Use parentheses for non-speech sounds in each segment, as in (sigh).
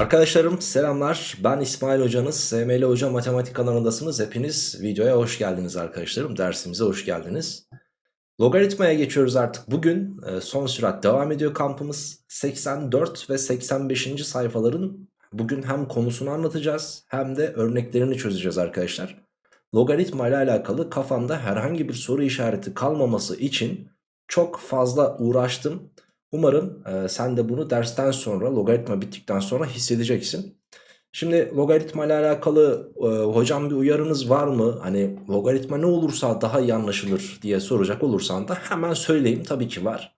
Arkadaşlarım selamlar. Ben İsmail hocanız SML Hoca Matematik kanalındasınız. Hepiniz videoya hoş geldiniz arkadaşlarım. Dersimize hoş geldiniz. Logaritmaya geçiyoruz artık. Bugün e, son sürat devam ediyor kampımız. 84 ve 85. sayfaların bugün hem konusunu anlatacağız hem de örneklerini çözeceğiz arkadaşlar. Logaritma ile alakalı kafanda herhangi bir soru işareti kalmaması için çok fazla uğraştım Umarım e, sen de bunu dersten sonra logaritma bittikten sonra hissedeceksin. Şimdi logaritma ile alakalı e, hocam bir uyarınız var mı? Hani logaritma ne olursa daha iyi anlaşılır diye soracak olursan da hemen söyleyeyim tabii ki var.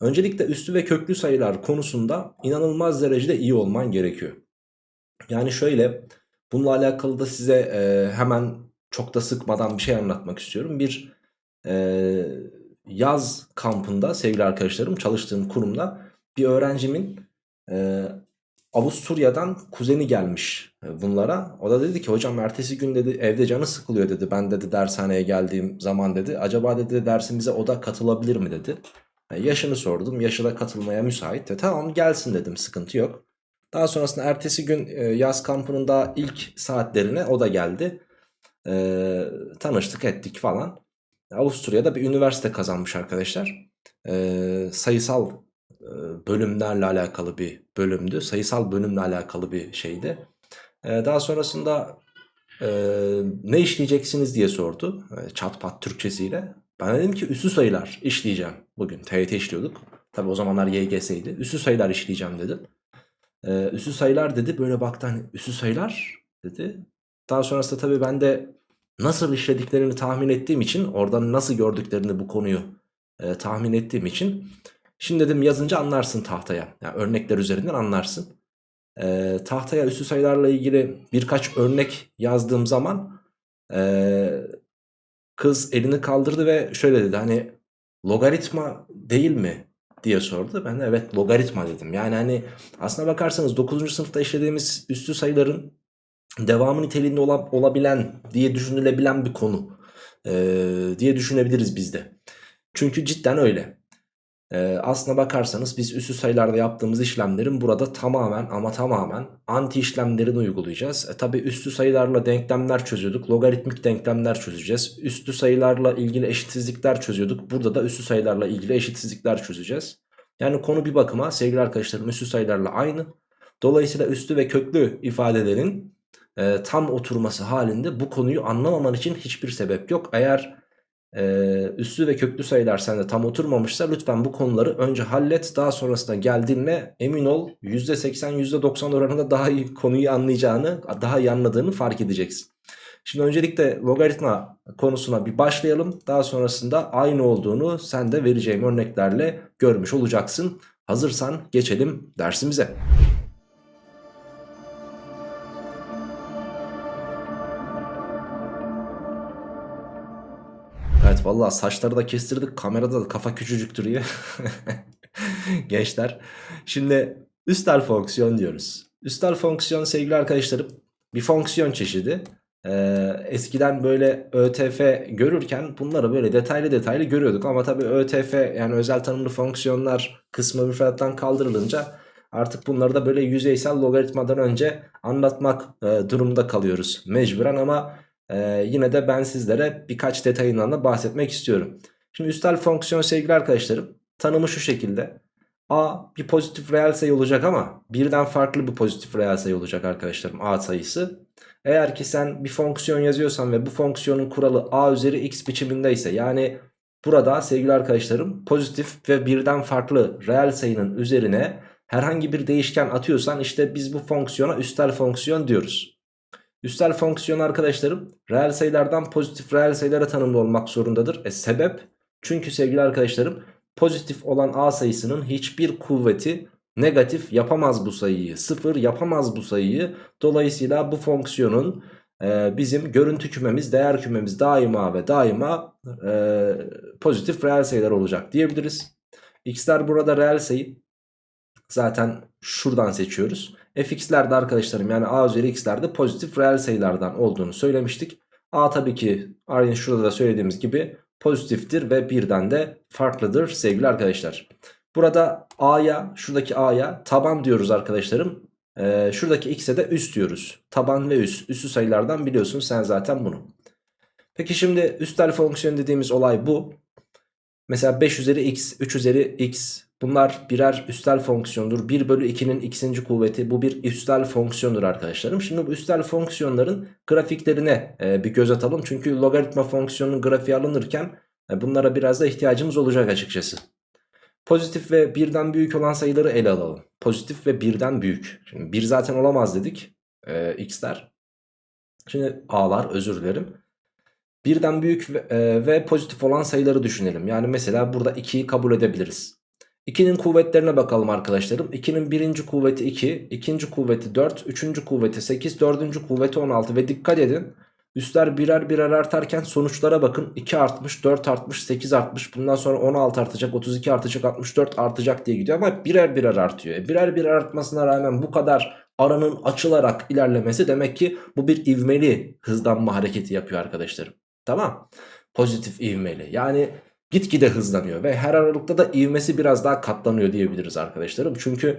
Öncelikle üstü ve köklü sayılar konusunda inanılmaz derecede iyi olman gerekiyor. Yani şöyle bununla alakalı da size e, hemen çok da sıkmadan bir şey anlatmak istiyorum. Bir e, yaz kampında sevgili arkadaşlarım çalıştığım kurumda bir öğrencimin e, Avusturya'dan kuzeni gelmiş e, bunlara. O da dedi ki hocam ertesi gün dedi evde canı sıkılıyor dedi. Ben dedi dershaneye geldiğim zaman dedi. Acaba dedi dersimize o da katılabilir mi dedi. E, yaşını sordum. Yaşı da katılmaya müsait. De, tamam gelsin dedim sıkıntı yok. Daha sonrasında ertesi gün e, yaz kampının da ilk saatlerine o da geldi. E, tanıştık ettik falan. Avusturya'da bir üniversite kazanmış arkadaşlar. Ee, sayısal e, bölümlerle alakalı bir bölümdü. Sayısal bölümle alakalı bir şeydi. Ee, daha sonrasında e, ne işleyeceksiniz diye sordu. E, çat Türkçesiyle. Ben dedim ki üssü sayılar işleyeceğim bugün. TYT işliyorduk. Tabi o zamanlar YGS'ydi. Üssü sayılar işleyeceğim dedim. Ee, üssü sayılar dedi. Böyle baktı hani üssü sayılar dedi. Daha sonrasında tabii ben de nasıl işlediklerini tahmin ettiğim için oradan nasıl gördüklerini bu konuyu e, tahmin ettiğim için şimdi dedim yazınca anlarsın tahtaya. Yani örnekler üzerinden anlarsın. E, tahtaya üstü sayılarla ilgili birkaç örnek yazdığım zaman e, kız elini kaldırdı ve şöyle dedi hani logaritma değil mi? diye sordu. Ben de evet logaritma dedim. Yani hani aslına bakarsanız 9. sınıfta işlediğimiz üstü sayıların devamı niteliğinde ola, olabilen diye düşünülebilen bir konu ee, diye düşünebiliriz biz de. Çünkü cidden öyle. Ee, aslına bakarsanız biz üssü sayılarda yaptığımız işlemlerin burada tamamen ama tamamen anti işlemlerini uygulayacağız. E, Tabi üstü sayılarla denklemler çözüyorduk. Logaritmik denklemler çözeceğiz. Üstü sayılarla ilgili eşitsizlikler çözüyorduk. Burada da üstü sayılarla ilgili eşitsizlikler çözeceğiz. Yani konu bir bakıma sevgili arkadaşlarım üstü sayılarla aynı. Dolayısıyla üstü ve köklü ifadelerin e, tam oturması halinde bu konuyu anlamaman için hiçbir sebep yok. Eğer e, üslü ve köklü sayılar sende tam oturmamışsa lütfen bu konuları önce hallet. Daha sonrasında geldiğinde emin ol %80 %90 oranında daha iyi konuyu anlayacağını daha iyi anladığını fark edeceksin. Şimdi öncelikle logaritma konusuna bir başlayalım. Daha sonrasında aynı olduğunu sen de vereceğim örneklerle görmüş olacaksın. Hazırsan geçelim dersimize. Vallahi saçları da kestirdik kamerada da kafa küçücük duruyor. (laughs) Gençler. Şimdi üstel fonksiyon diyoruz. Üstel fonksiyon sevgili arkadaşlarım bir fonksiyon çeşidi. Ee, eskiden böyle ÖTF görürken bunları böyle detaylı detaylı görüyorduk. Ama tabii ÖTF yani özel tanımlı fonksiyonlar kısmı müfredattan kaldırılınca artık bunları da böyle yüzeysel logaritmadan önce anlatmak e, durumda kalıyoruz mecburen ama ee, yine de ben sizlere birkaç detayından da bahsetmek istiyorum. Şimdi üstel fonksiyon sevgili arkadaşlarım tanımı şu şekilde. A bir pozitif reel sayı olacak ama birden farklı bir pozitif reel sayı olacak arkadaşlarım A sayısı. Eğer ki sen bir fonksiyon yazıyorsan ve bu fonksiyonun kuralı A üzeri x biçimindeyse yani burada sevgili arkadaşlarım pozitif ve birden farklı reel sayının üzerine herhangi bir değişken atıyorsan işte biz bu fonksiyona üstel fonksiyon diyoruz. Üstel fonksiyon arkadaşlarım reel sayılardan pozitif reel sayılara tanımlı olmak zorundadır. E sebep? Çünkü sevgili arkadaşlarım pozitif olan a sayısının hiçbir kuvveti negatif yapamaz bu sayıyı. Sıfır yapamaz bu sayıyı. Dolayısıyla bu fonksiyonun e, bizim görüntü kümemiz, değer kümemiz daima ve daima e, pozitif reel sayılar olacak diyebiliriz. X'ler burada reel sayı. Zaten şuradan seçiyoruz fx'ler de arkadaşlarım yani a üzeri x'lerde pozitif reel sayılardan olduğunu söylemiştik. a tabii ki aynı şurada da söylediğimiz gibi pozitiftir ve birden de farklıdır sevgili arkadaşlar. Burada a'ya şuradaki a'ya taban diyoruz arkadaşlarım. Ee, şuradaki x'e de üst diyoruz. Taban ve üst. Üstü sayılardan biliyorsun sen zaten bunu. Peki şimdi üstel fonksiyon dediğimiz olay bu. Mesela 5 üzeri x, 3 üzeri x bunlar birer üstel fonksiyondur. 1 bölü 2'nin x'inci kuvveti bu bir üstel fonksiyondur arkadaşlarım. Şimdi bu üstel fonksiyonların grafiklerine e, bir göz atalım. Çünkü logaritma fonksiyonunun grafiği alınırken e, bunlara biraz da ihtiyacımız olacak açıkçası. Pozitif ve birden büyük olan sayıları ele alalım. Pozitif ve birden büyük. Şimdi 1 zaten olamaz dedik. E, x'ler. Şimdi a'lar özür dilerim. Birden büyük ve, e, ve pozitif olan sayıları düşünelim. Yani mesela burada 2'yi kabul edebiliriz. 2'nin kuvvetlerine bakalım arkadaşlarım. 2'nin birinci kuvveti 2, ikinci kuvveti 4, üçüncü kuvveti 8, dördüncü kuvveti 16 ve dikkat edin. Üstler birer birer artarken sonuçlara bakın. 2 artmış, 4 artmış, 8 artmış. Bundan sonra 16 artacak, 32 artacak, 64 artacak diye gidiyor. Ama birer birer artıyor. E birer birer artmasına rağmen bu kadar aranın açılarak ilerlemesi demek ki bu bir ivmeli hızlanma hareketi yapıyor arkadaşlarım. Tamam. Pozitif ivmeli. Yani gitgide hızlanıyor ve her aralıkta da ivmesi biraz daha katlanıyor diyebiliriz arkadaşlarım. Çünkü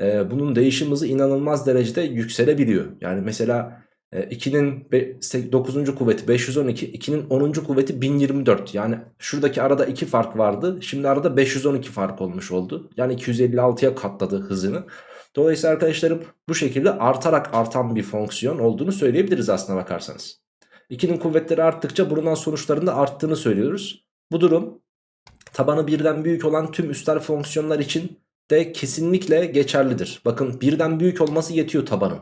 e, bunun değişim hızı inanılmaz derecede yükselebiliyor. Yani mesela 2'nin e, 9. kuvveti 512, 2'nin 10. kuvveti 1024. Yani şuradaki arada 2 fark vardı. Şimdi arada 512 fark olmuş oldu. Yani 256'ya katladı hızını. Dolayısıyla arkadaşlarım bu şekilde artarak artan bir fonksiyon olduğunu söyleyebiliriz aslına bakarsanız. 2'nin kuvvetleri arttıkça bulunan sonuçların da arttığını söylüyoruz. Bu durum tabanı birden büyük olan tüm üstel fonksiyonlar için de kesinlikle geçerlidir. Bakın birden büyük olması yetiyor tabanın.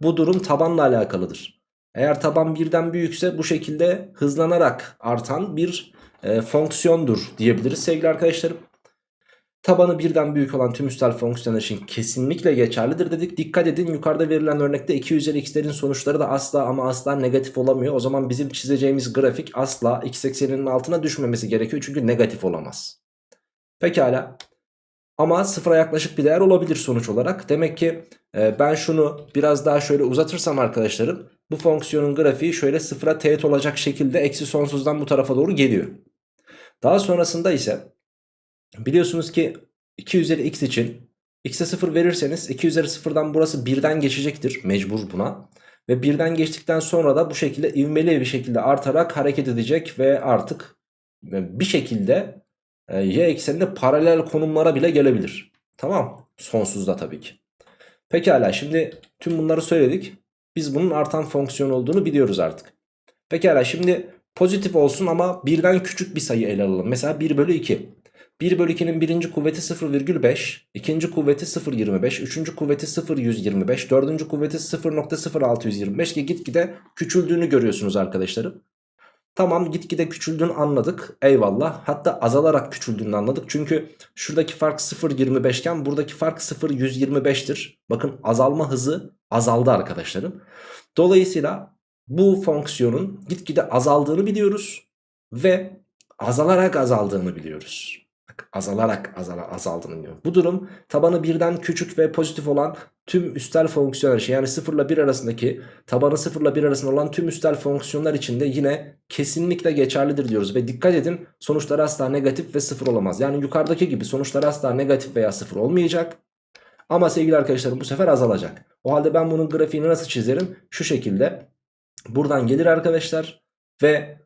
Bu durum tabanla alakalıdır. Eğer taban birden büyükse bu şekilde hızlanarak artan bir e, fonksiyondur diyebiliriz sevgili arkadaşlarım. Tabanı birden büyük olan tüm üstel fonksiyonlar için kesinlikle geçerlidir dedik. Dikkat edin yukarıda verilen örnekte 2 üzeri x'lerin sonuçları da asla ama asla negatif olamıyor. O zaman bizim çizeceğimiz grafik asla x ekseninin altına düşmemesi gerekiyor. Çünkü negatif olamaz. Pekala. Ama sıfıra yaklaşık bir değer olabilir sonuç olarak. Demek ki e, ben şunu biraz daha şöyle uzatırsam arkadaşlarım. Bu fonksiyonun grafiği şöyle sıfıra teğet olacak şekilde eksi sonsuzdan bu tarafa doğru geliyor. Daha sonrasında ise Biliyorsunuz ki 2 üzeri x için x'e 0 verirseniz 2 üzeri 0'dan burası 1'den geçecektir mecbur buna. Ve 1'den geçtikten sonra da bu şekilde ivmeli bir şekilde artarak hareket edecek ve artık bir şekilde e, y ekseninde paralel konumlara bile gelebilir. Tamam sonsuzda tabii ki. Pekala şimdi tüm bunları söyledik. Biz bunun artan fonksiyon olduğunu biliyoruz artık. Pekala şimdi pozitif olsun ama birden küçük bir sayı ele alalım. Mesela 1 bölü 2. 1 bölü 2'nin birinci kuvveti 0,5, ikinci kuvveti 0,25, üçüncü kuvveti 0,125, dördüncü kuvveti 0,0625 ki gitgide küçüldüğünü görüyorsunuz arkadaşlarım. Tamam gitgide küçüldüğünü anladık eyvallah hatta azalarak küçüldüğünü anladık çünkü şuradaki fark 0,25 iken buradaki fark 0,125'tir. Bakın azalma hızı azaldı arkadaşlarım. Dolayısıyla bu fonksiyonun gitgide azaldığını biliyoruz ve azalarak azaldığını biliyoruz azalarak azala, azaldığını diyor. Bu durum tabanı birden küçük ve pozitif olan tüm üstel fonksiyonlar için yani 0 ile 1 arasındaki tabanı 0 ile 1 arasında olan tüm üstel fonksiyonlar için de yine kesinlikle geçerlidir diyoruz. Ve dikkat edin sonuçlar asla negatif ve 0 olamaz. Yani yukarıdaki gibi sonuçlar asla negatif veya 0 olmayacak. Ama sevgili arkadaşlarım bu sefer azalacak. O halde ben bunun grafiğini nasıl çizerim? Şu şekilde. Buradan gelir arkadaşlar ve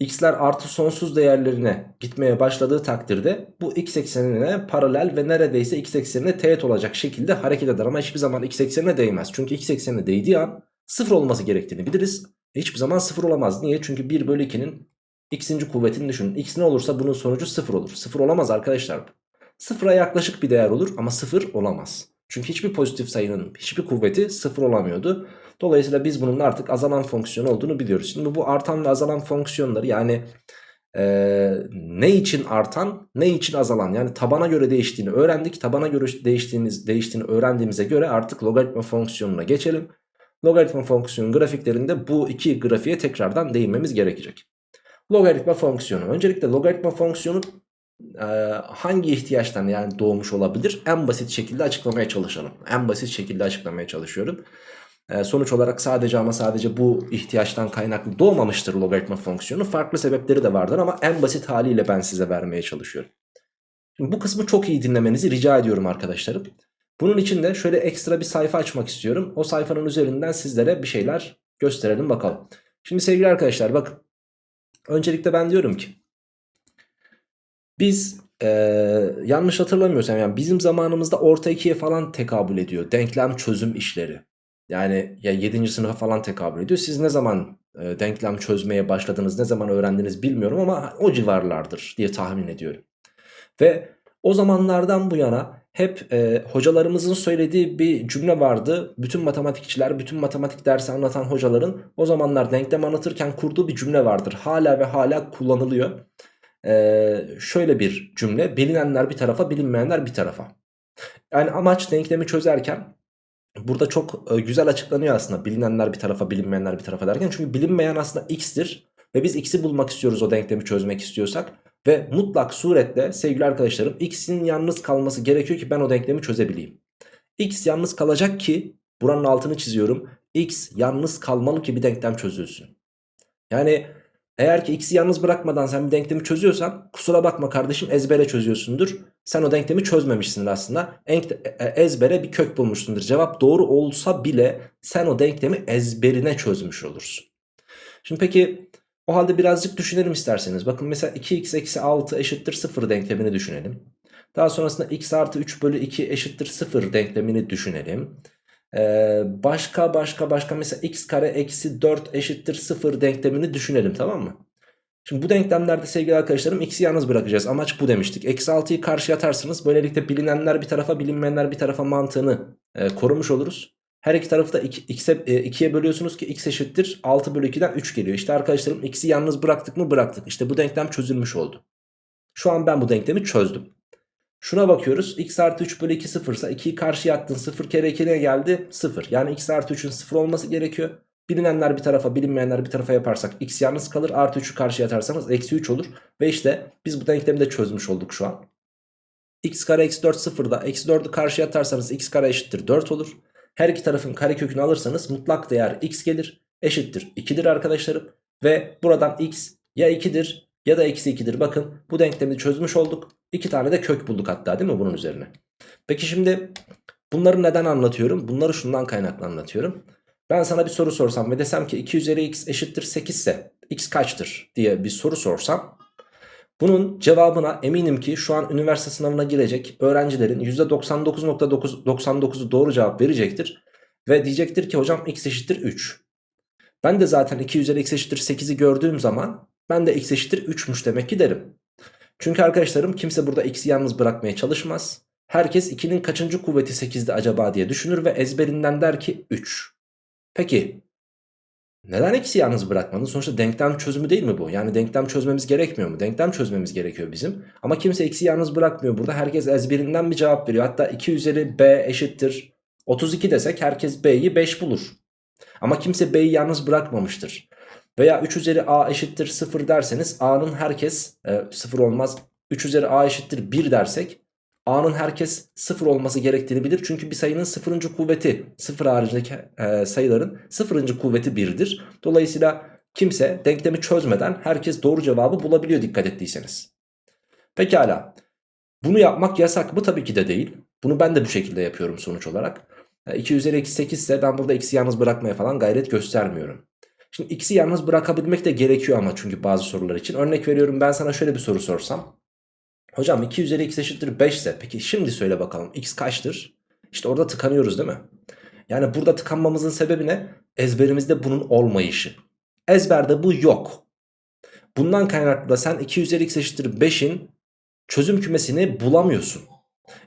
x'ler artı sonsuz değerlerine gitmeye başladığı takdirde bu x eksenine paralel ve neredeyse x eksenine teğet olacak şekilde hareket eder. Ama hiçbir zaman x eksenine değmez. Çünkü x eksenine değdiği an sıfır olması gerektiğini biliriz. Hiçbir zaman sıfır olamaz. Niye? Çünkü 1 bölü 2'nin x'inci kuvvetini düşünün. x ne olursa bunun sonucu sıfır olur. Sıfır olamaz arkadaşlar. Sıfıra yaklaşık bir değer olur ama sıfır olamaz. Çünkü hiçbir pozitif sayının hiçbir kuvveti sıfır olamıyordu. Dolayısıyla biz bunun artık azalan fonksiyon olduğunu biliyoruz. Şimdi bu artan ve azalan fonksiyonları yani e, ne için artan ne için azalan yani tabana göre değiştiğini öğrendik. Tabana göre değiştiğiniz, değiştiğini öğrendiğimize göre artık logaritma fonksiyonuna geçelim. Logaritma fonksiyonun grafiklerinde bu iki grafiğe tekrardan değinmemiz gerekecek. Logaritma fonksiyonu. Öncelikle logaritma fonksiyonu e, hangi ihtiyaçtan yani doğmuş olabilir? En basit şekilde açıklamaya çalışalım. En basit şekilde açıklamaya çalışıyorum. Ee, sonuç olarak sadece ama sadece bu ihtiyaçtan kaynaklı doğmamıştır logaritma fonksiyonu. Farklı sebepleri de vardır ama en basit haliyle ben size vermeye çalışıyorum. Şimdi bu kısmı çok iyi dinlemenizi rica ediyorum arkadaşlarım. Bunun için de şöyle ekstra bir sayfa açmak istiyorum. O sayfanın üzerinden sizlere bir şeyler gösterelim bakalım. Şimdi sevgili arkadaşlar bakın. Öncelikle ben diyorum ki biz ee, yanlış hatırlamıyorsam yani bizim zamanımızda orta ikiye falan tekabül ediyor. Denklem çözüm işleri. Yani ya 7. sınıfa falan tekabül ediyor. Siz ne zaman e, denklem çözmeye başladınız, ne zaman öğrendiniz bilmiyorum ama o civarlardır diye tahmin ediyorum. Ve o zamanlardan bu yana hep e, hocalarımızın söylediği bir cümle vardı. Bütün matematikçiler, bütün matematik dersi anlatan hocaların o zamanlar denklem anlatırken kurduğu bir cümle vardır. Hala ve hala kullanılıyor. E, şöyle bir cümle, bilinenler bir tarafa, bilinmeyenler bir tarafa. Yani amaç denklemi çözerken burada çok e, güzel açıklanıyor aslında bilinenler bir tarafa, bilinmeyenler bir tarafa derken. Çünkü bilinmeyen aslında x'tir ve biz x'i bulmak istiyoruz o denklemi çözmek istiyorsak. Ve mutlak suretle sevgili arkadaşlarım x'in yalnız kalması gerekiyor ki ben o denklemi çözebileyim. x yalnız kalacak ki buranın altını çiziyorum. x yalnız kalmalı ki bir denklem çözülsün. Yani eğer ki x'i yalnız bırakmadan sen bir denklemi çözüyorsan kusura bakma kardeşim ezbere çözüyorsundur. Sen o denklemi çözmemişsindir aslında. E, e, ezbere bir kök bulmuşsundur. Cevap doğru olsa bile sen o denklemi ezberine çözmüş olursun. Şimdi peki o halde birazcık düşünelim isterseniz. Bakın mesela 2x eksi 6 eşittir 0 denklemini düşünelim. Daha sonrasında x artı 3 bölü 2 eşittir 0 denklemini düşünelim. Ee, başka başka başka mesela x kare eksi 4 eşittir 0 denklemini düşünelim tamam mı? Şimdi bu denklemlerde sevgili arkadaşlarım x'i yalnız bırakacağız. Amaç bu demiştik. Eksi 6'yı karşıya atarsınız. Böylelikle bilinenler bir tarafa bilinmeyenler bir tarafa mantığını e, korumuş oluruz. Her iki tarafı da 2'ye e, bölüyorsunuz ki x eşittir 6 bölü 2'den 3 geliyor. İşte arkadaşlarım x'i yalnız bıraktık mı bıraktık. İşte bu denklem çözülmüş oldu. Şu an ben bu denklemi çözdüm. Şuna bakıyoruz x artı 3 bölü 2 sıfırsa ise 2'yi karşıya attın 0 kere 2 ne geldi 0. Yani x artı 3'ün 0 olması gerekiyor. Bilinenler bir tarafa bilinmeyenler bir tarafa yaparsak x yalnız kalır. Artı 3'ü karşıya atarsanız eksi 3 olur. Ve işte biz bu denklemi de çözmüş olduk şu an. x kare eksi 4 sıfırda eksi 4'ü karşıya atarsanız x kare eşittir 4 olur. Her iki tarafın karekökünü alırsanız mutlak değer x gelir. Eşittir 2'dir arkadaşlarım. Ve buradan x ya 2'dir ya da eksi 2'dir. Bakın bu denklemi çözmüş olduk. İki tane de kök bulduk hatta değil mi bunun üzerine? Peki şimdi bunları neden anlatıyorum? Bunları şundan kaynaklı anlatıyorum. Ben sana bir soru sorsam ve desem ki 2 üzeri x eşittir 8 ise x kaçtır diye bir soru sorsam bunun cevabına eminim ki şu an üniversite sınavına girecek öğrencilerin %99.99'u doğru cevap verecektir. Ve diyecektir ki hocam x eşittir 3. Ben de zaten 2 üzeri x eşittir 8'i gördüğüm zaman ben de x eşittir 3'müş demek ki derim. Çünkü arkadaşlarım kimse burada x'i yalnız bırakmaya çalışmaz. Herkes 2'nin kaçıncı kuvveti 8'de acaba diye düşünür ve ezberinden der ki 3. Peki neden x'i yalnız bırakmadın? Sonuçta denklem çözümü değil mi bu? Yani denklem çözmemiz gerekmiyor mu? Denklem çözmemiz gerekiyor bizim. Ama kimse x'i yalnız bırakmıyor burada. Herkes ezberinden bir cevap veriyor. Hatta 2 üzeri b eşittir 32 desek herkes b'yi 5 bulur. Ama kimse b'yi yalnız bırakmamıştır. Veya 3 üzeri a eşittir 0 derseniz a'nın herkes e, 0 olmaz. 3 üzeri a eşittir 1 dersek a'nın herkes 0 olması gerektiğini bilir. Çünkü bir sayının 0. kuvveti 0 haricindeki e, sayıların 0. kuvveti 1'dir. Dolayısıyla kimse denklemi çözmeden herkes doğru cevabı bulabiliyor dikkat ettiyseniz. Pekala. Bunu yapmak yasak mı? Tabii ki de değil. Bunu ben de bu şekilde yapıyorum sonuç olarak. 2 e, üzeri eksi 8 ise ben burada x'i yalnız bırakmaya falan gayret göstermiyorum. Şimdi x'i yalnız bırakabilmek de gerekiyor ama çünkü bazı sorular için. Örnek veriyorum ben sana şöyle bir soru sorsam. Hocam 2 üzeri x eşittir 5 ise peki şimdi söyle bakalım x kaçtır? İşte orada tıkanıyoruz değil mi? Yani burada tıkanmamızın sebebi ne? Ezberimizde bunun olmayışı. Ezberde bu yok. Bundan kaynaklı da sen 2 üzeri x eşittir 5'in çözüm kümesini bulamıyorsun.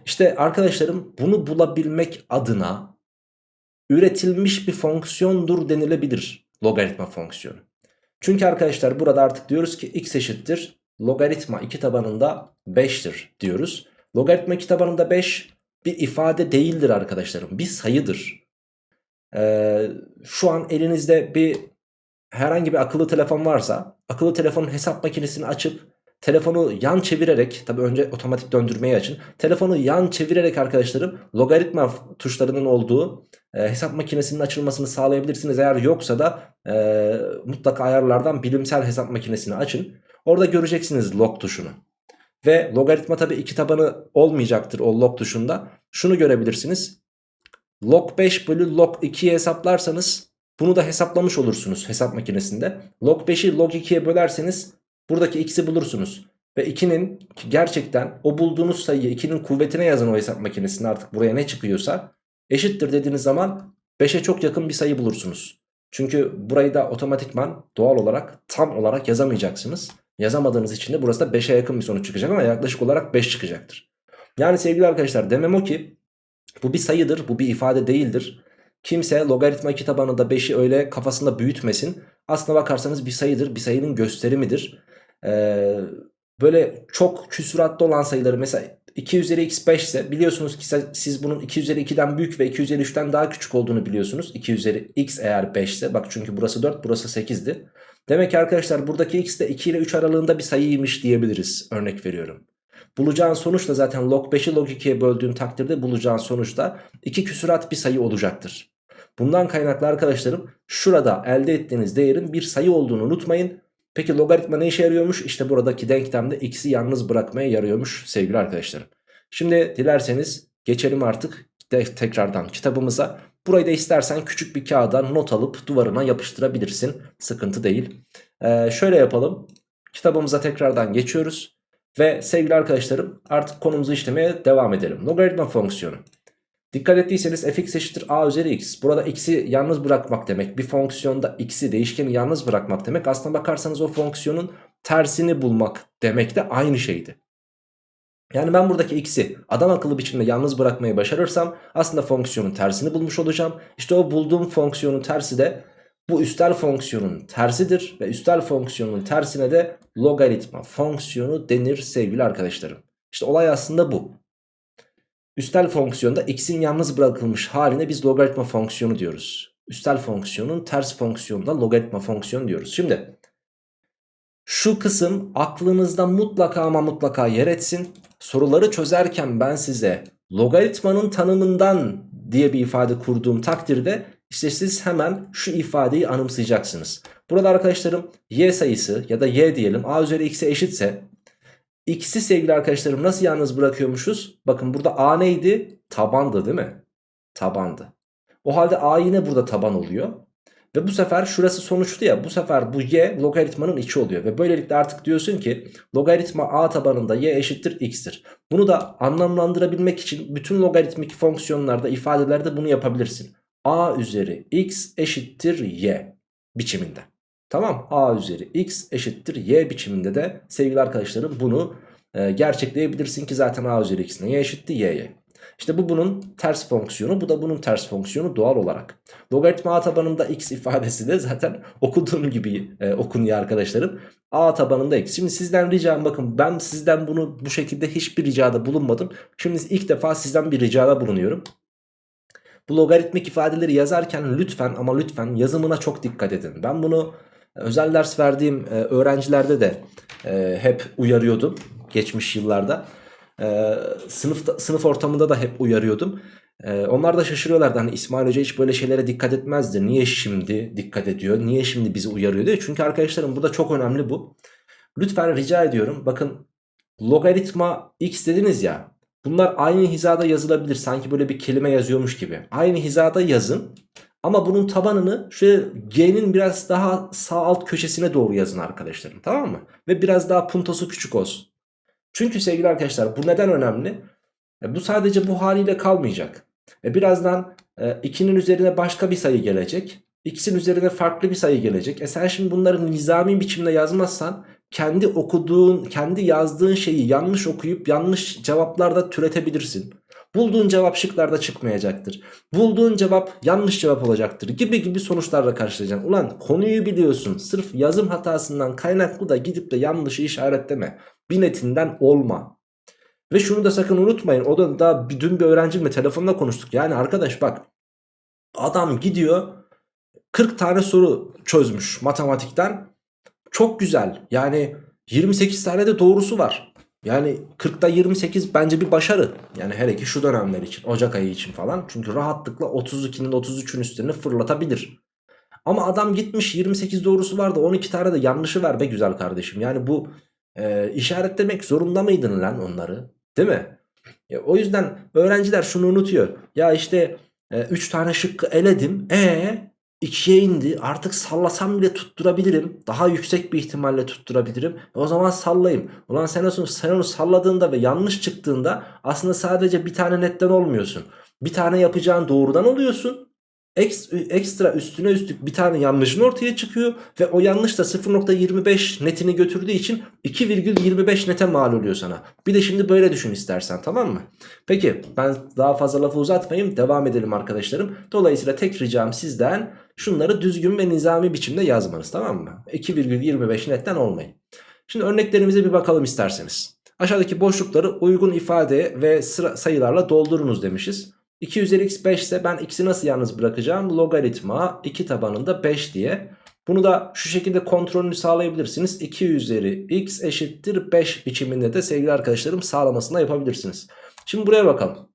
İşte arkadaşlarım bunu bulabilmek adına üretilmiş bir fonksiyondur denilebilir logaritma fonksiyonu. Çünkü arkadaşlar burada artık diyoruz ki x eşittir logaritma 2 tabanında 5'tir diyoruz. Logaritma 2 tabanında 5 bir ifade değildir arkadaşlarım. Bir sayıdır. Ee, şu an elinizde bir herhangi bir akıllı telefon varsa akıllı telefonun hesap makinesini açıp telefonu yan çevirerek tabi önce otomatik döndürmeyi açın. Telefonu yan çevirerek arkadaşlarım logaritma tuşlarının olduğu e, hesap makinesinin açılmasını sağlayabilirsiniz. Eğer yoksa da e, mutlaka ayarlardan bilimsel hesap makinesini açın. Orada göreceksiniz log tuşunu. Ve logaritma tabi iki tabanı olmayacaktır o log tuşunda. Şunu görebilirsiniz. Log 5 bölü log 2'yi hesaplarsanız bunu da hesaplamış olursunuz hesap makinesinde. Log 5'i log 2'ye bölerseniz buradaki x'i bulursunuz. Ve 2'nin gerçekten o bulduğunuz sayıyı 2'nin kuvvetine yazın o hesap makinesinde artık buraya ne çıkıyorsa eşittir dediğiniz zaman 5'e çok yakın bir sayı bulursunuz. Çünkü burayı da otomatikman doğal olarak tam olarak yazamayacaksınız. Yazamadığınız için de burası da 5'e yakın bir sonuç çıkacak ama yaklaşık olarak 5 çıkacaktır. Yani sevgili arkadaşlar demem o ki bu bir sayıdır bu bir ifade değildir. Kimse logaritma 2 tabanında 5'i öyle kafasında büyütmesin. Aslına bakarsanız bir sayıdır bir sayının gösterimidir. Ee, böyle çok küsuratlı olan sayıları mesela 2 üzeri x 5 ise biliyorsunuz ki siz bunun 2 üzeri 2'den büyük ve 2 üzeri 3'ten daha küçük olduğunu biliyorsunuz. 2 üzeri x eğer 5 ise bak çünkü burası 4 burası 8'di. Demek ki arkadaşlar buradaki x de 2 ile 3 aralığında bir sayıymış diyebiliriz örnek veriyorum. Bulacağın sonuç da zaten log 5'i log 2'ye böldüğün takdirde bulacağın sonuç da 2 küsurat bir sayı olacaktır. Bundan kaynaklı arkadaşlarım şurada elde ettiğiniz değerin bir sayı olduğunu unutmayın. Peki logaritma ne işe yarıyormuş? İşte buradaki denklemde x'i yalnız bırakmaya yarıyormuş sevgili arkadaşlarım. Şimdi dilerseniz geçelim artık tekrardan kitabımıza. Burayı da istersen küçük bir kağıda not alıp duvarına yapıştırabilirsin. Sıkıntı değil. Ee, şöyle yapalım. Kitabımıza tekrardan geçiyoruz. Ve sevgili arkadaşlarım artık konumuzu işlemeye devam edelim. Logaritma fonksiyonu. Dikkat ettiyseniz fx eşittir a üzeri x. Burada x'i yalnız bırakmak demek. Bir fonksiyonda x'i değişkeni yalnız bırakmak demek. Aslına bakarsanız o fonksiyonun tersini bulmak demek de aynı şeydi. Yani ben buradaki x'i adam akıllı biçimde yalnız bırakmayı başarırsam aslında fonksiyonun tersini bulmuş olacağım. İşte o bulduğum fonksiyonun tersi de bu üstel fonksiyonun tersidir. Ve üstel fonksiyonun tersine de logaritma fonksiyonu denir sevgili arkadaşlarım. İşte olay aslında bu. Üstel fonksiyonda x'in yalnız bırakılmış haline biz logaritma fonksiyonu diyoruz. Üstel fonksiyonun ters fonksiyonunda logaritma fonksiyonu diyoruz. Şimdi şu kısım aklınızda mutlaka ama mutlaka yer etsin. Soruları çözerken ben size logaritmanın tanımından diye bir ifade kurduğum takdirde işte siz hemen şu ifadeyi anımsayacaksınız. Burada arkadaşlarım y sayısı ya da y diyelim a üzeri x'e eşitse X'i sevgili arkadaşlarım nasıl yalnız bırakıyormuşuz? Bakın burada A neydi? Tabandı değil mi? Tabandı. O halde A yine burada taban oluyor. Ve bu sefer şurası sonuçlu ya bu sefer bu y logaritmanın içi oluyor. Ve böylelikle artık diyorsun ki logaritma a tabanında y eşittir x'tir. Bunu da anlamlandırabilmek için bütün logaritmik fonksiyonlarda ifadelerde bunu yapabilirsin. a üzeri x eşittir y biçiminde. Tamam a üzeri x eşittir y biçiminde de sevgili arkadaşlarım bunu e, gerçekleyebilirsin ki zaten a üzeri x neye eşitti y'ye. İşte bu bunun ters fonksiyonu bu da bunun ters fonksiyonu doğal olarak. Logaritma a tabanında x ifadesi de zaten (laughs) okuduğum gibi e, okunuyor arkadaşlarım. a tabanında x. Şimdi sizden ricam bakın ben sizden bunu bu şekilde hiçbir ricada bulunmadım. Şimdi ilk defa sizden bir ricada bulunuyorum. Bu logaritmik ifadeleri yazarken lütfen ama lütfen yazımına çok dikkat edin. Ben bunu Özel ders verdiğim e, öğrencilerde de e, hep uyarıyordum geçmiş yıllarda. E, sınıfta, sınıf ortamında da hep uyarıyordum. Onlar da şaşırıyorlardı hani İsmail Hoca hiç böyle şeylere dikkat etmezdi. Niye şimdi dikkat ediyor? Niye şimdi bizi uyarıyor diye. Çünkü arkadaşlarım bu da çok önemli bu. Lütfen rica ediyorum bakın logaritma x dediniz ya bunlar aynı hizada yazılabilir. Sanki böyle bir kelime yazıyormuş gibi. Aynı hizada yazın ama bunun tabanını şöyle G'nin biraz daha sağ alt köşesine doğru yazın arkadaşlarım tamam mı? Ve biraz daha puntosu küçük olsun. Çünkü sevgili arkadaşlar bu neden önemli? E, bu sadece bu haliyle kalmayacak. E, birazdan 2'nin e, üzerine başka bir sayı gelecek. X'in üzerine farklı bir sayı gelecek. E sen şimdi bunları nizami biçimde yazmazsan kendi okuduğun, kendi yazdığın şeyi yanlış okuyup yanlış cevaplarda türetebilirsin. Bulduğun cevap şıklarda çıkmayacaktır. Bulduğun cevap yanlış cevap olacaktır gibi gibi sonuçlarla karşılayacaksın. Ulan konuyu biliyorsun sırf yazım hatasından kaynaklı da gidip de yanlışı işaretleme. Binetinden olma. Ve şunu da sakın unutmayın o da daha dün bir öğrencimle telefonda konuştuk. Yani arkadaş bak adam gidiyor 40 tane soru çözmüş matematikten. Çok güzel yani 28 tane de doğrusu var. Yani 40'da 28 bence bir başarı. Yani hele ki şu dönemler için Ocak ayı için falan. Çünkü rahatlıkla 32'nin 33'ün üstüne fırlatabilir. Ama adam gitmiş 28 doğrusu vardı 12 tane de yanlışı ver be güzel kardeşim. Yani bu e, işaretlemek zorunda mıydın lan onları? Değil mi? E, o yüzden öğrenciler şunu unutuyor. Ya işte 3 e, tane şıkkı eledim. E 2'ye indi. Artık sallasam bile tutturabilirim. Daha yüksek bir ihtimalle tutturabilirim. E, o zaman sallayayım. Ulan sen onu, sen onu salladığında ve yanlış çıktığında aslında sadece bir tane netten olmuyorsun. Bir tane yapacağın doğrudan oluyorsun. Ekstra üstüne üstlük bir tane yanlışın ortaya çıkıyor ve o yanlış da 0.25 netini götürdüğü için 2,25 nete mal oluyor sana. Bir de şimdi böyle düşün istersen tamam mı? Peki ben daha fazla lafı uzatmayayım devam edelim arkadaşlarım. Dolayısıyla tek ricam sizden şunları düzgün ve nizami biçimde yazmanız tamam mı? 2,25 netten olmayın. Şimdi örneklerimize bir bakalım isterseniz. Aşağıdaki boşlukları uygun ifade ve sayılarla doldurunuz demişiz. 2 üzeri x 5 ise ben x'i nasıl yalnız bırakacağım? Logaritma 2 tabanında 5 diye. Bunu da şu şekilde kontrolünü sağlayabilirsiniz. 2 üzeri x eşittir 5 biçiminde de sevgili arkadaşlarım sağlamasını yapabilirsiniz. Şimdi buraya bakalım.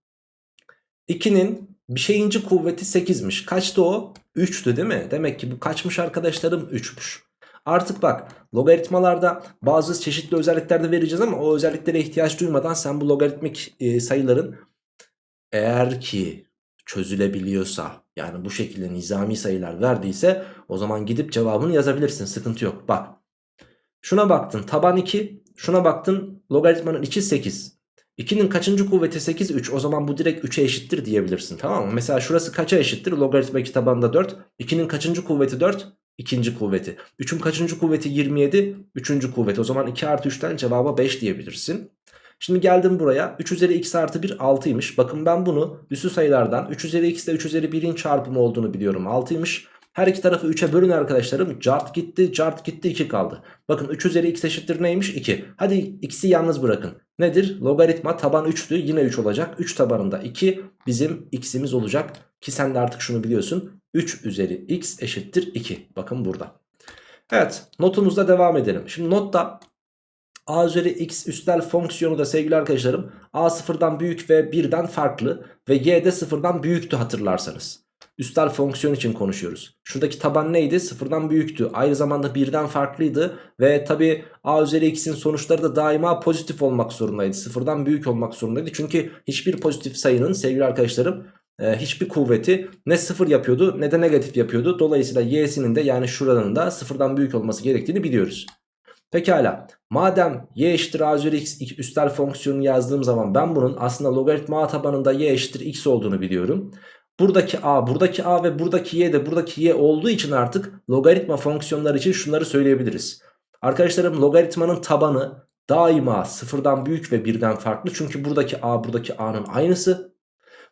2'nin bir şeyinci kuvveti 8'miş. Kaçtı o? 3'tü değil mi? Demek ki bu kaçmış arkadaşlarım? 3'müş. Artık bak logaritmalarda bazı çeşitli özellikler de vereceğiz ama o özelliklere ihtiyaç duymadan sen bu logaritmik e, sayıların eğer ki çözülebiliyorsa yani bu şekilde nizami sayılar verdiyse o zaman gidip cevabını yazabilirsin sıkıntı yok. Bak şuna baktın taban 2 şuna baktın logaritmanın içi 8. 2'nin kaçıncı kuvveti 8 3 o zaman bu direkt 3'e eşittir diyebilirsin tamam mı? Mesela şurası kaça eşittir logaritma 2 tabanda 4 2'nin kaçıncı kuvveti 4 ikinci kuvveti 3'ün kaçıncı kuvveti 27 üçüncü kuvveti o zaman 2 artı 3'ten cevaba 5 diyebilirsin. Şimdi geldim buraya 3 üzeri x artı 1 6'ymış. Bakın ben bunu üstü sayılardan 3 üzeri x ile 3 üzeri 1'in çarpımı olduğunu biliyorum 6'ymış. Her iki tarafı 3'e bölün arkadaşlarım. Cart gitti, cart gitti 2 kaldı. Bakın 3 üzeri x eşittir neymiş? 2. Hadi x'i yalnız bırakın. Nedir? Logaritma taban 3'tü yine 3 olacak. 3 tabanında 2 bizim x'imiz olacak. Ki sen de artık şunu biliyorsun. 3 üzeri x eşittir 2. Bakın burada. Evet notumuzda devam edelim. Şimdi notta a üzeri x üstel fonksiyonu da sevgili arkadaşlarım a sıfırdan büyük ve birden farklı ve y de sıfırdan büyüktü hatırlarsanız. Üstel fonksiyon için konuşuyoruz. Şuradaki taban neydi? Sıfırdan büyüktü. Aynı zamanda birden farklıydı. Ve tabi a üzeri x'in sonuçları da daima pozitif olmak zorundaydı. Sıfırdan büyük olmak zorundaydı. Çünkü hiçbir pozitif sayının sevgili arkadaşlarım e, hiçbir kuvveti ne sıfır yapıyordu ne de negatif yapıyordu. Dolayısıyla y'sinin de yani şuranın da sıfırdan büyük olması gerektiğini biliyoruz. Pekala madem y eşittir a üzeri x üstel fonksiyonu yazdığım zaman ben bunun aslında logaritma a tabanında y eşittir x olduğunu biliyorum. Buradaki a, buradaki a ve buradaki y de buradaki y olduğu için artık logaritma fonksiyonları için şunları söyleyebiliriz. Arkadaşlarım logaritmanın tabanı daima sıfırdan büyük ve birden farklı. Çünkü buradaki a buradaki a'nın aynısı.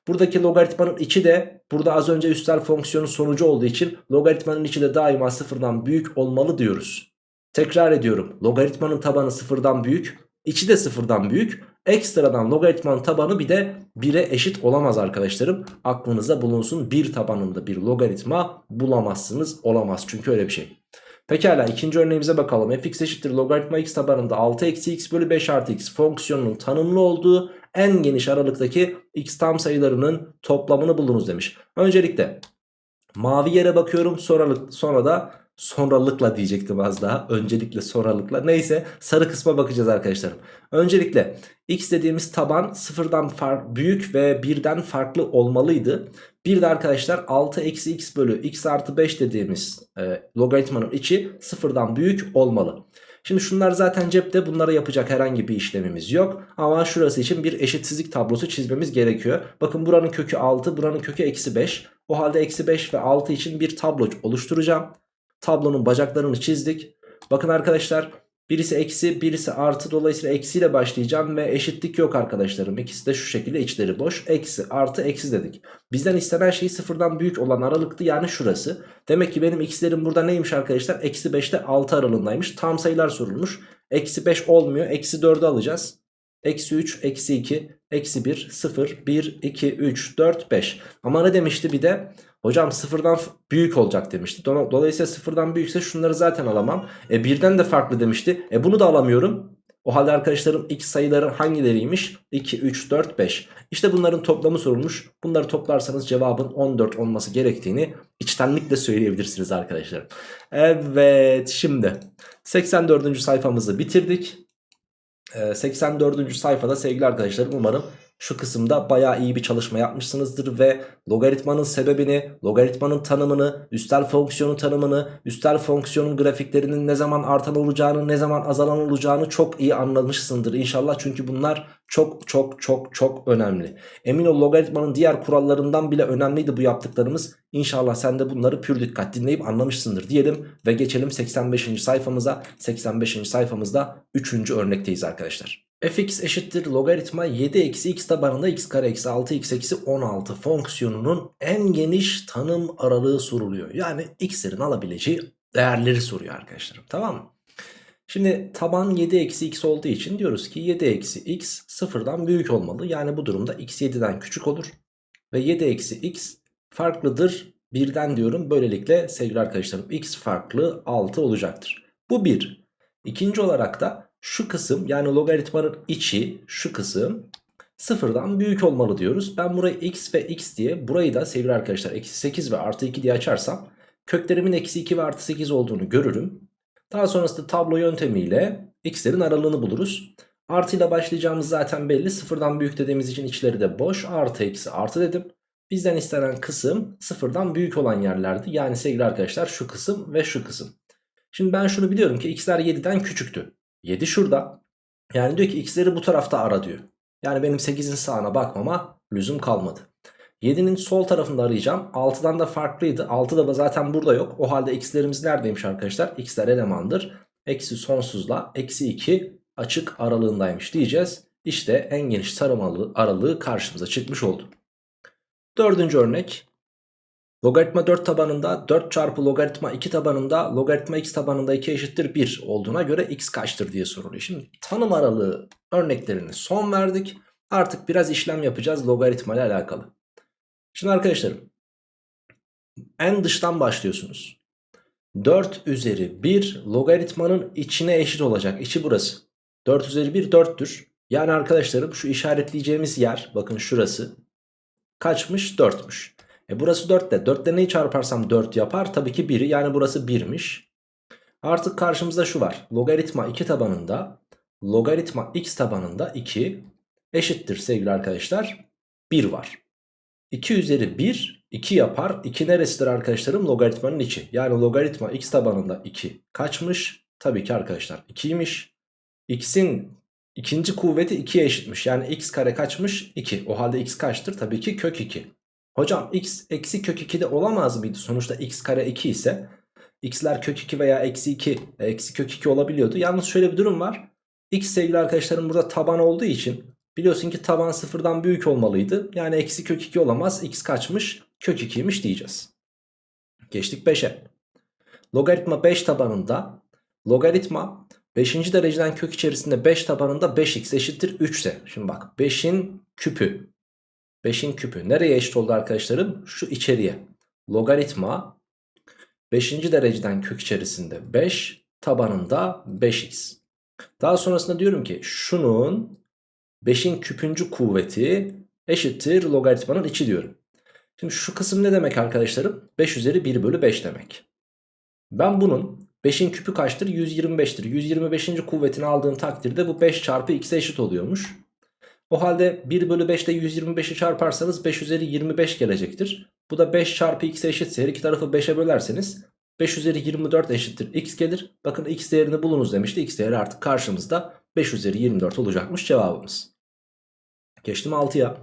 Buradaki logaritmanın içi de burada az önce üstel fonksiyonun sonucu olduğu için logaritmanın içi de daima sıfırdan büyük olmalı diyoruz. Tekrar ediyorum. Logaritmanın tabanı sıfırdan büyük. içi de sıfırdan büyük. Ekstradan logaritmanın tabanı bir de 1'e eşit olamaz arkadaşlarım. Aklınızda bulunsun. Bir tabanında bir logaritma bulamazsınız. Olamaz çünkü öyle bir şey. Pekala ikinci örneğimize bakalım. fx eşittir logaritma x tabanında 6 eksi x bölü 5 artı x fonksiyonunun tanımlı olduğu en geniş aralıktaki x tam sayılarının toplamını bulunuz demiş. Öncelikle mavi yere bakıyorum sonra, sonra da sonralıkla diyecektim az daha. Öncelikle sonralıkla. Neyse sarı kısma bakacağız arkadaşlarım. Öncelikle x dediğimiz taban sıfırdan büyük ve birden farklı olmalıydı. Bir de arkadaşlar 6 eksi x bölü x artı 5 dediğimiz e, logaritmanın içi sıfırdan büyük olmalı. Şimdi şunlar zaten cepte bunlara yapacak herhangi bir işlemimiz yok. Ama şurası için bir eşitsizlik tablosu çizmemiz gerekiyor. Bakın buranın kökü 6 buranın kökü eksi 5. O halde eksi 5 ve 6 için bir tablo oluşturacağım. Tablonun bacaklarını çizdik. Bakın arkadaşlar birisi eksi birisi artı dolayısıyla eksiyle başlayacağım ve eşitlik yok arkadaşlarım. İkisi de şu şekilde içleri boş. Eksi artı eksi dedik. Bizden istenen şey sıfırdan büyük olan aralıktı yani şurası. Demek ki benim x'lerim burada neymiş arkadaşlar? Eksi 5'te 6 aralığındaymış. Tam sayılar sorulmuş. Eksi 5 olmuyor. Eksi 4'ü alacağız. Eksi 3, eksi 2, eksi 1, 0, 1, 2, 3, 4, 5. Ama ne demişti bir de? Hocam sıfırdan büyük olacak demişti. Dolayısıyla sıfırdan büyükse şunları zaten alamam. E birden de farklı demişti. E bunu da alamıyorum. O halde arkadaşlarım x sayıları hangileriymiş? 2, 3, 4, 5. İşte bunların toplamı sorulmuş. Bunları toplarsanız cevabın 14 olması gerektiğini içtenlikle söyleyebilirsiniz arkadaşlar. Evet şimdi 84. sayfamızı bitirdik. e, 84. sayfada sevgili arkadaşlarım umarım şu kısımda baya iyi bir çalışma yapmışsınızdır ve logaritmanın sebebini, logaritmanın tanımını, üstel fonksiyonun tanımını, üstel fonksiyonun grafiklerinin ne zaman artan olacağını, ne zaman azalan olacağını çok iyi anlamışsındır inşallah. Çünkü bunlar çok çok çok çok önemli. Emin ol logaritmanın diğer kurallarından bile önemliydi bu yaptıklarımız. İnşallah sen de bunları pür dikkat dinleyip anlamışsındır diyelim ve geçelim 85. sayfamıza. 85. sayfamızda 3. örnekteyiz arkadaşlar fx eşittir logaritma 7 eksi x tabanında x kare eksi 6x eksi 16 fonksiyonunun en geniş tanım aralığı soruluyor. Yani x'lerin alabileceği değerleri soruyor arkadaşlarım tamam mı? Şimdi taban 7 eksi x olduğu için diyoruz ki 7 eksi x sıfırdan büyük olmalı. Yani bu durumda x 7'den küçük olur. Ve 7 eksi x farklıdır birden diyorum. Böylelikle sevgili arkadaşlarım x farklı 6 olacaktır. Bu bir. İkinci olarak da şu kısım yani logaritmanın içi şu kısım sıfırdan büyük olmalı diyoruz. Ben burayı x ve x diye burayı da sevgili arkadaşlar eksi 8 ve artı 2 diye açarsam köklerimin eksi 2 ve artı 8 olduğunu görürüm. Daha sonrasında tablo yöntemiyle x'lerin aralığını buluruz. Artıyla başlayacağımız zaten belli. Sıfırdan büyük dediğimiz için içleri de boş. Artı eksi artı dedim. Bizden istenen kısım sıfırdan büyük olan yerlerdi. Yani sevgili arkadaşlar şu kısım ve şu kısım. Şimdi ben şunu biliyorum ki x'ler 7'den küçüktü. 7 şurada. Yani diyor ki x'leri bu tarafta ara diyor. Yani benim 8'in sağına bakmama lüzum kalmadı. 7'nin sol tarafında arayacağım. 6'dan da farklıydı. 6 da zaten burada yok. O halde x'lerimiz neredeymiş arkadaşlar? x'ler elemandır. Eksi sonsuzla eksi 2 açık aralığındaymış diyeceğiz. İşte en geniş tarım aralığı karşımıza çıkmış oldu. Dördüncü örnek. Logaritma 4 tabanında 4 çarpı logaritma 2 tabanında logaritma x tabanında 2 eşittir 1 olduğuna göre x kaçtır diye soruluyor. Şimdi tanım aralığı örneklerini son verdik. Artık biraz işlem yapacağız logaritma ile alakalı. Şimdi arkadaşlarım en dıştan başlıyorsunuz. 4 üzeri 1 logaritmanın içine eşit olacak. İçi burası. 4 üzeri 1 4'tür. Yani arkadaşlarım şu işaretleyeceğimiz yer bakın şurası kaçmış 4'müş. E burası 4 de. 4 ile neyi çarparsam 4 yapar? Tabii ki 1'i yani burası 1'miş. Artık karşımızda şu var. Logaritma 2 tabanında logaritma x tabanında 2 eşittir sevgili arkadaşlar 1 var. 2 üzeri 1 2 yapar. 2 neresidir arkadaşlarım? Logaritmanın içi. Yani logaritma x tabanında 2 kaçmış? Tabii ki arkadaşlar 2'ymiş. x'in ikinci kuvveti 2'ye eşitmiş. Yani x kare kaçmış? 2. O halde x kaçtır? Tabii ki kök 2. Hocam x eksi kök 2'de olamaz mıydı? Sonuçta x kare 2 ise x'ler kök 2 veya eksi 2 e, eksi kök 2 olabiliyordu. Yalnız şöyle bir durum var. x sevgili arkadaşlarım burada taban olduğu için biliyorsun ki taban sıfırdan büyük olmalıydı. Yani eksi kök 2 olamaz. x kaçmış? Kök 2'ymiş diyeceğiz. Geçtik 5'e. Logaritma 5 tabanında logaritma 5. dereceden kök içerisinde 5 tabanında 5x eşittir 3 ise. Şimdi bak 5'in küpü 5'in küpü. Nereye eşit oldu arkadaşlarım? Şu içeriye. Logaritma 5. dereceden kök içerisinde 5 tabanında 5x. Daha sonrasında diyorum ki şunun 5'in küpüncü kuvveti eşittir logaritmanın içi diyorum. Şimdi şu kısım ne demek arkadaşlarım? 5 üzeri 1 bölü 5 demek. Ben bunun 5'in küpü kaçtır? 125'tir. 125. kuvvetini aldığım takdirde bu 5 çarpı x'e eşit oluyormuş. O halde 1 bölü 5 ile 125'i çarparsanız 5 üzeri 25 gelecektir. Bu da 5 çarpı x eşitse her iki tarafı 5'e bölerseniz 5 üzeri 24 eşittir x gelir. Bakın x değerini bulunuz demişti. x değeri artık karşımızda 5 üzeri 24 olacakmış cevabımız. Geçtim 6'ya.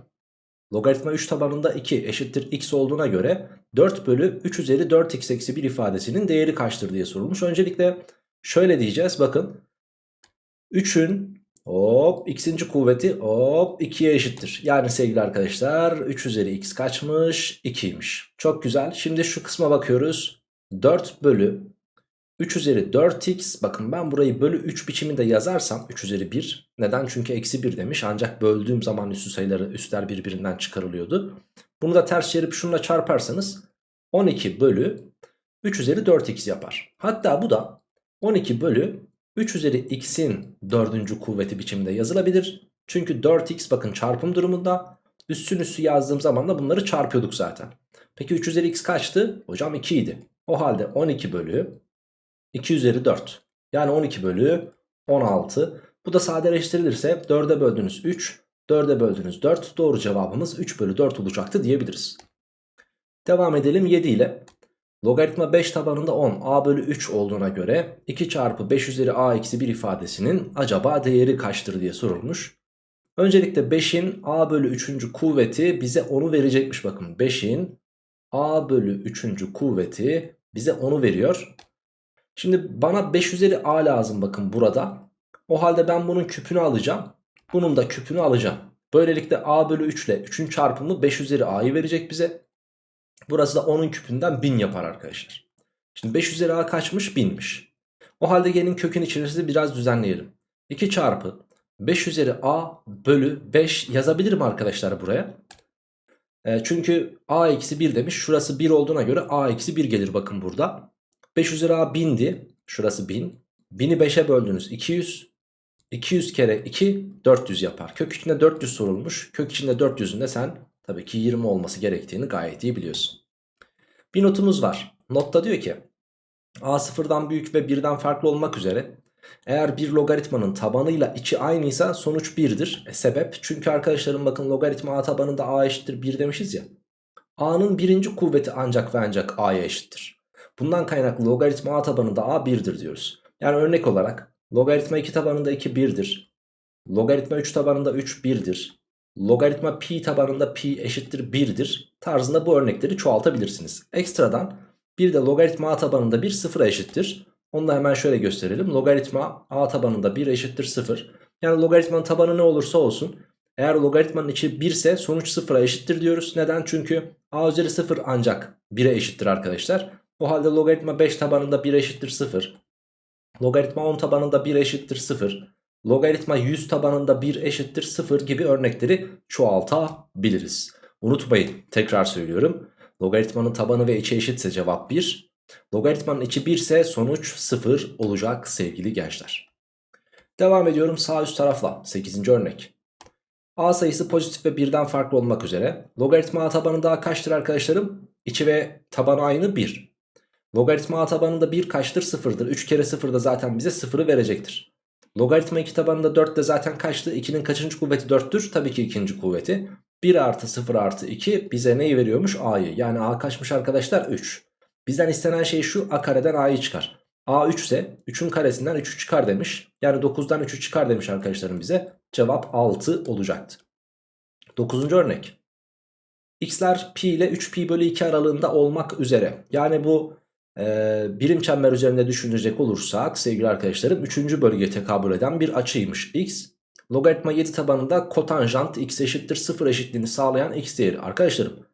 Logaritma 3 tabanında 2 eşittir x olduğuna göre 4 bölü 3 üzeri 4x eksi 1 ifadesinin değeri kaçtır diye sorulmuş. Öncelikle şöyle diyeceğiz bakın. 3'ün Hop x'inci kuvveti hop 2'ye eşittir. Yani sevgili arkadaşlar 3 üzeri x kaçmış? 2'ymiş. Çok güzel. Şimdi şu kısma bakıyoruz. 4 bölü 3 üzeri 4x bakın ben burayı bölü 3 biçiminde yazarsam 3 üzeri 1 neden çünkü eksi 1 demiş ancak böldüğüm zaman üstü sayıları üstler birbirinden çıkarılıyordu. Bunu da ters çevirip şununla çarparsanız 12 bölü 3 üzeri 4x yapar. Hatta bu da 12 bölü 3 üzeri x'in dördüncü kuvveti biçiminde yazılabilir. Çünkü 4x bakın çarpım durumunda üstün üstü yazdığım zaman da bunları çarpıyorduk zaten. Peki 3 üzeri x kaçtı? Hocam 2 idi. O halde 12 bölü 2 üzeri 4. Yani 12 bölü 16 Bu da sadeleştirilirse 4'e böldüğünüz 3, 4'e böldüğünüz 4. Doğru cevabımız 3 bölü 4 olacaktı diyebiliriz. Devam edelim 7 ile. Logaritma 5 tabanında 10 a bölü 3 olduğuna göre 2 çarpı 5 üzeri a eksi 1 ifadesinin acaba değeri kaçtır diye sorulmuş. Öncelikle 5'in a bölü 3. kuvveti bize 10'u verecekmiş bakın. 5'in a bölü 3. kuvveti bize 10'u veriyor. Şimdi bana 5 üzeri a lazım bakın burada. O halde ben bunun küpünü alacağım. Bunun da küpünü alacağım. Böylelikle a bölü 3 ile 3'ün çarpımı 5 üzeri a'yı verecek bize. Burası da 10'un küpünden 1000 yapar arkadaşlar. Şimdi 5 üzeri a kaçmış? 1000'miş. O halde gelin kökün içerisinde biraz düzenleyelim. 2 çarpı 5 üzeri a bölü 5 yazabilirim arkadaşlar buraya. E, çünkü a eksi 1 demiş. Şurası 1 olduğuna göre a eksi 1 gelir bakın burada. 5 üzeri a 1000'di. Şurası 1000. 1000'i 5'e böldünüz 200. 200 kere 2 400 yapar. Kök içinde 400 sorulmuş. Kök içinde 400'ün de sen tabii ki 20 olması gerektiğini gayet iyi biliyorsun. Bir notumuz var. Notta diyor ki a sıfırdan büyük ve 1'den farklı olmak üzere eğer bir logaritmanın tabanıyla içi aynıysa sonuç 1'dir. E, sebep çünkü arkadaşlarım bakın logaritma a tabanında a eşittir 1 demişiz ya. a'nın birinci kuvveti ancak ve ancak a'ya eşittir. Bundan kaynaklı logaritma a tabanında a 1'dir diyoruz. Yani örnek olarak logaritma 2 tabanında 2 1'dir. Logaritma 3 tabanında 3 1'dir. Logaritma pi tabanında pi eşittir 1'dir. Tarzında bu örnekleri çoğaltabilirsiniz. Ekstradan bir de logaritma a tabanında 1 sıfıra eşittir. Onu da hemen şöyle gösterelim. Logaritma a tabanında 1 eşittir 0. Yani logaritmanın tabanı ne olursa olsun. Eğer logaritmanın içi 1 ise sonuç 0'a eşittir diyoruz. Neden? Çünkü a üzeri 0 ancak 1'e eşittir arkadaşlar. O halde logaritma 5 tabanında 1 eşittir 0. Logaritma 10 tabanında 1 eşittir 0. Logaritma 100 tabanında 1 eşittir 0 gibi örnekleri çoğaltabiliriz. Unutmayın tekrar söylüyorum. Logaritmanın tabanı ve içi eşitse cevap 1. Logaritmanın içi 1 ise sonuç 0 olacak sevgili gençler. Devam ediyorum sağ üst tarafla 8. örnek. A sayısı pozitif ve birden farklı olmak üzere. Logaritma A tabanında A kaçtır arkadaşlarım? İçi ve tabanı aynı 1. Logaritma A tabanında 1 kaçtır? 0'dır. 3 kere 0 da zaten bize 0'ı verecektir. Logaritma 2 tabanında 4 de zaten kaçtı? 2'nin kaçıncı kuvveti 4'tür? Tabii ki ikinci kuvveti. 1 artı 0 artı 2 bize neyi veriyormuş? A'yı. Yani A kaçmış arkadaşlar? 3. Bizden istenen şey şu a kareden a'yı çıkar. a 3 ise 3'ün karesinden 3'ü çıkar demiş. Yani 9'dan 3'ü çıkar demiş arkadaşlarım bize. Cevap 6 olacaktı. 9. örnek. x'ler pi ile 3 pi bölü 2 aralığında olmak üzere. Yani bu e, birim çember üzerinde düşünecek olursak sevgili arkadaşlarım 3. bölgeye tekabül eden bir açıymış x. Logaritma 7 tabanında kotanjant x eşittir 0 eşitliğini sağlayan x değeri. Arkadaşlarım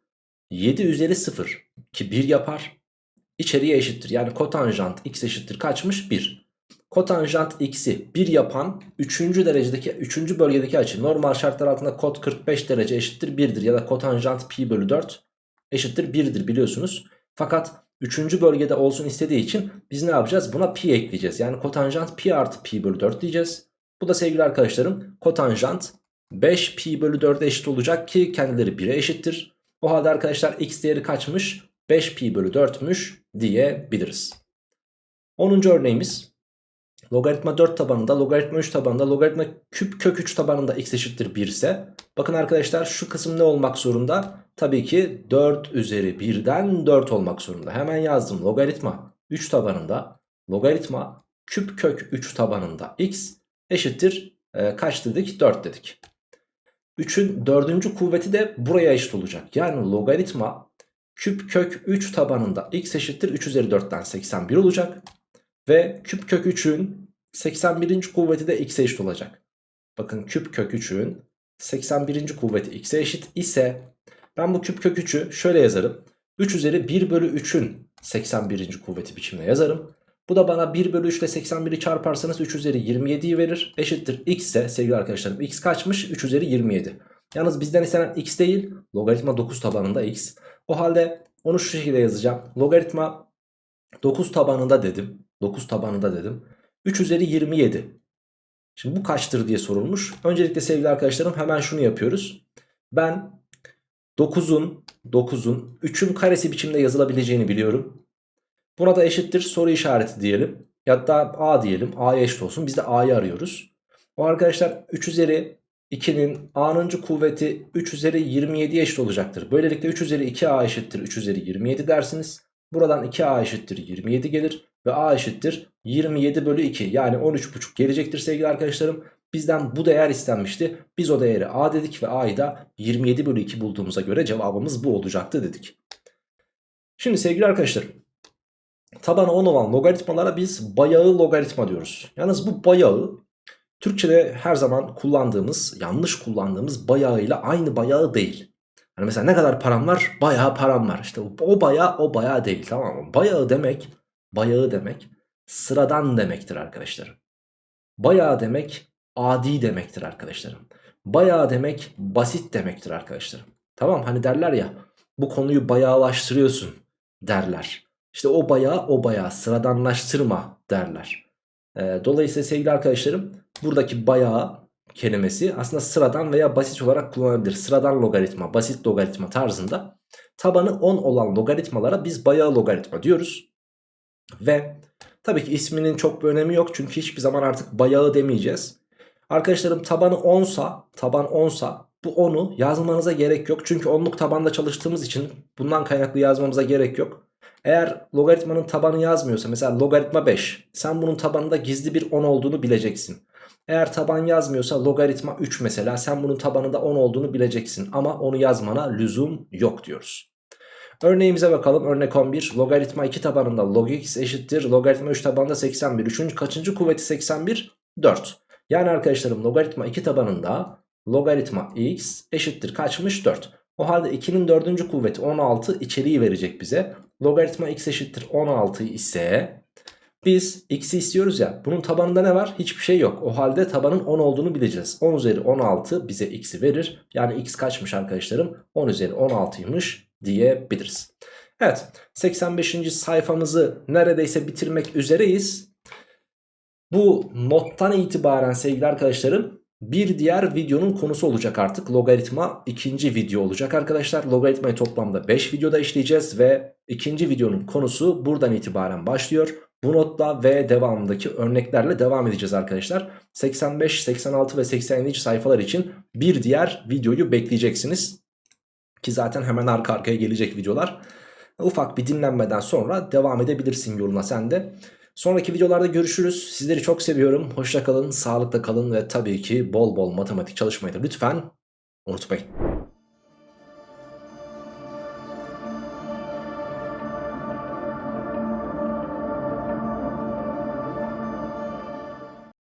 7 üzeri 0 ki 1 yapar içeriye eşittir. Yani kotanjant x eşittir kaçmış? 1. Kotanjant x'i 1 yapan 3. derecedeki 3. bölgedeki açı normal şartlar altında kot 45 derece eşittir 1'dir. Ya da kotanjant pi bölü 4 eşittir 1'dir biliyorsunuz. Fakat 3. bölgede olsun istediği için biz ne yapacağız? Buna pi ekleyeceğiz. Yani kotanjant pi artı pi bölü 4 diyeceğiz. Bu da sevgili arkadaşlarım kotanjant 5 pi bölü 4'e eşit olacak ki kendileri 1'e eşittir. O halde arkadaşlar x değeri kaçmış? 5 pi bölü 4'müş diyebiliriz. 10. örneğimiz logaritma 4 tabanında logaritma 3 tabanında logaritma küp kök 3 tabanında x eşittir 1 ise bakın arkadaşlar şu kısım ne olmak zorunda? Tabii ki 4 üzeri 1'den 4 olmak zorunda. Hemen yazdım logaritma 3 tabanında logaritma küp kök 3 tabanında x eşittir e, kaç dedik? 4 dedik. 3'ün dördüncü kuvveti de buraya eşit olacak. Yani logaritma küp kök 3 tabanında x eşittir 3 üzeri 4'ten 81 olacak. Ve küp kök 3'ün 81. kuvveti de x'e eşit olacak. Bakın küp kök 3'ün 81. kuvveti x'e eşit ise ben bu küp kök 3'ü şöyle yazarım. 3 üzeri 1 bölü 3'ün 81. kuvveti biçimde yazarım. Bu da bana 1 bölü 3 ile 81'i çarparsanız 3 üzeri 27'yi verir. Eşittir x ise sevgili arkadaşlarım x kaçmış? 3 üzeri 27. Yalnız bizden istenen x değil logaritma 9 tabanında x. O halde onu şu şekilde yazacağım. Logaritma 9 tabanında dedim. 9 tabanında dedim. 3 üzeri 27. Şimdi bu kaçtır diye sorulmuş. Öncelikle sevgili arkadaşlarım hemen şunu yapıyoruz. Ben 9'un 9'un 3'ün karesi biçimde yazılabileceğini biliyorum. Buna da eşittir soru işareti diyelim. Ya a diyelim. a'ya eşit olsun. Biz de a'yı arıyoruz. O arkadaşlar 3 üzeri 2'nin a'nıncı kuvveti 3 üzeri 27 eşit olacaktır. Böylelikle 3 üzeri 2a eşittir 3 üzeri 27 dersiniz. Buradan 2a eşittir 27 gelir ve a eşittir 27 bölü 2 yani 13,5 gelecektir sevgili arkadaşlarım. Bizden bu değer istenmişti. Biz o değeri a dedik ve a'yı da 27 bölü 2 bulduğumuza göre cevabımız bu olacaktı dedik. Şimdi sevgili arkadaşlarım tabanı 10 olan logaritmalara biz bayağı logaritma diyoruz. Yalnız bu bayağı Türkçe'de her zaman kullandığımız yanlış kullandığımız bayağıyla aynı bayağı değil. Hani mesela ne kadar param var? Bayağı param var. İşte o bayağı o bayağı değil tamam mı? Bayağı demek bayağı demek sıradan demektir arkadaşlarım. Bayağı demek adi demektir arkadaşlarım. Bayağı demek basit demektir arkadaşlarım. Tamam hani derler ya bu konuyu bayağılaştırıyorsun derler. İşte o bayağı o bayağı sıradanlaştırma derler. Ee, dolayısıyla sevgili arkadaşlarım buradaki bayağı kelimesi aslında sıradan veya basit olarak kullanılabilir. Sıradan logaritma, basit logaritma tarzında tabanı 10 olan logaritmalara biz bayağı logaritma diyoruz. Ve tabii ki isminin çok bir önemi yok çünkü hiçbir zaman artık bayağı demeyeceğiz. Arkadaşlarım tabanı 10 sa, taban 10 sa bu 10'u yazmanıza gerek yok. Çünkü onluk tabanda çalıştığımız için bundan kaynaklı yazmamıza gerek yok. Eğer logaritmanın tabanı yazmıyorsa mesela logaritma 5 sen bunun tabanında gizli bir 10 olduğunu bileceksin. Eğer taban yazmıyorsa logaritma 3 mesela sen bunun tabanında 10 olduğunu bileceksin ama onu yazmana lüzum yok diyoruz. Örneğimize bakalım örnek 11 logaritma 2 tabanında log x eşittir logaritma 3 tabanında 81 3. kaçıncı kuvveti 81 4 yani arkadaşlarım logaritma 2 tabanında logaritma x eşittir kaçmış 4 o halde 2'nin 4. kuvveti 16 içeriği verecek bize logaritma x eşittir 16 ise biz x'i istiyoruz ya bunun tabanında ne var? Hiçbir şey yok. O halde tabanın 10 olduğunu bileceğiz. 10 üzeri 16 bize x'i verir. Yani x kaçmış arkadaşlarım? 10 üzeri 16'ymış diyebiliriz. Evet 85. sayfamızı neredeyse bitirmek üzereyiz. Bu nottan itibaren sevgili arkadaşlarım bir diğer videonun konusu olacak artık. Logaritma ikinci video olacak arkadaşlar. Logaritmayı toplamda 5 videoda işleyeceğiz ve ikinci videonun konusu buradan itibaren başlıyor. Bu notla ve devamındaki örneklerle devam edeceğiz arkadaşlar. 85, 86 ve 87. sayfalar için bir diğer videoyu bekleyeceksiniz. Ki zaten hemen arka arkaya gelecek videolar. Ufak bir dinlenmeden sonra devam edebilirsin yoluna sen de. Sonraki videolarda görüşürüz. Sizleri çok seviyorum. Hoşça kalın, sağlıkla kalın ve tabii ki bol bol matematik çalışmayı da lütfen unutmayın.